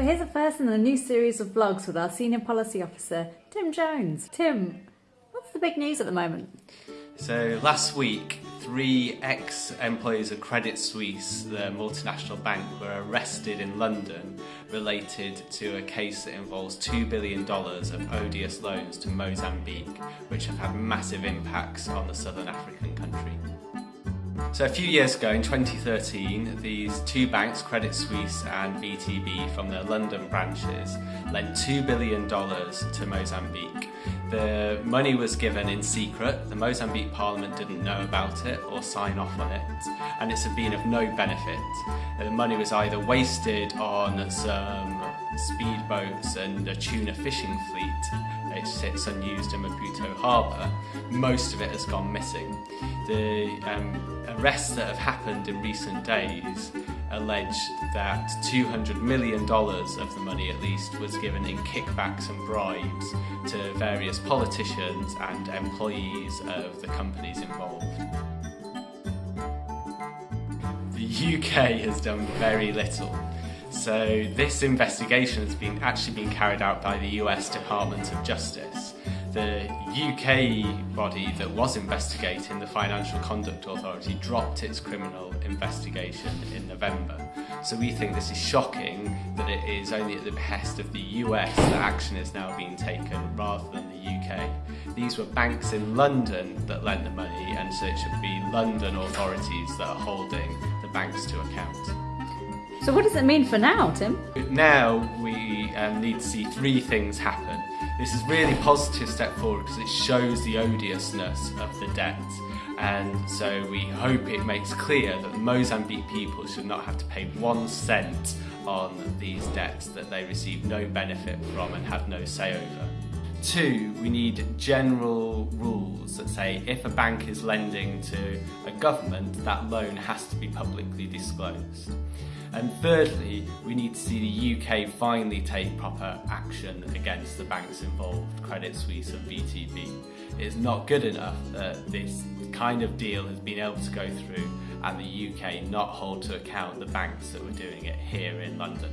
So here's the first in a new series of vlogs with our Senior Policy Officer, Tim Jones. Tim, what's the big news at the moment? So last week, three ex-employees of Credit Suisse, the multinational bank, were arrested in London related to a case that involves $2 billion of odious loans to Mozambique, which have had massive impacts on the southern African country. So a few years ago, in 2013, these two banks, Credit Suisse and VTB, from their London branches, lent $2 billion to Mozambique. The money was given in secret, the Mozambique Parliament didn't know about it or sign off on it, and it's been of no benefit. The money was either wasted on some speedboats and a tuna fishing fleet, it sits unused in Maputo harbour, most of it has gone missing. The um, arrests that have happened in recent days allege that $200 million of the money at least was given in kickbacks and bribes to various politicians and employees of the companies involved. The UK has done very little so this investigation has been actually been carried out by the US Department of Justice. The UK body that was investigating, the Financial Conduct Authority, dropped its criminal investigation in November. So we think this is shocking that it is only at the behest of the US that action is now being taken rather than the UK. These were banks in London that lent the money and so it should be London authorities that are holding the banks to account. So what does it mean for now, Tim? Now we um, need to see three things happen. This is really positive step forward because it shows the odiousness of the debt and so we hope it makes clear that Mozambique people should not have to pay one cent on these debts that they receive no benefit from and have no say over. Two, we need general rules that say if a bank is lending to a government, that loan has to be publicly disclosed. And thirdly, we need to see the UK finally take proper action against the banks involved, Credit Suisse and VTB. It's not good enough that this kind of deal has been able to go through and the UK not hold to account the banks that were doing it here in London.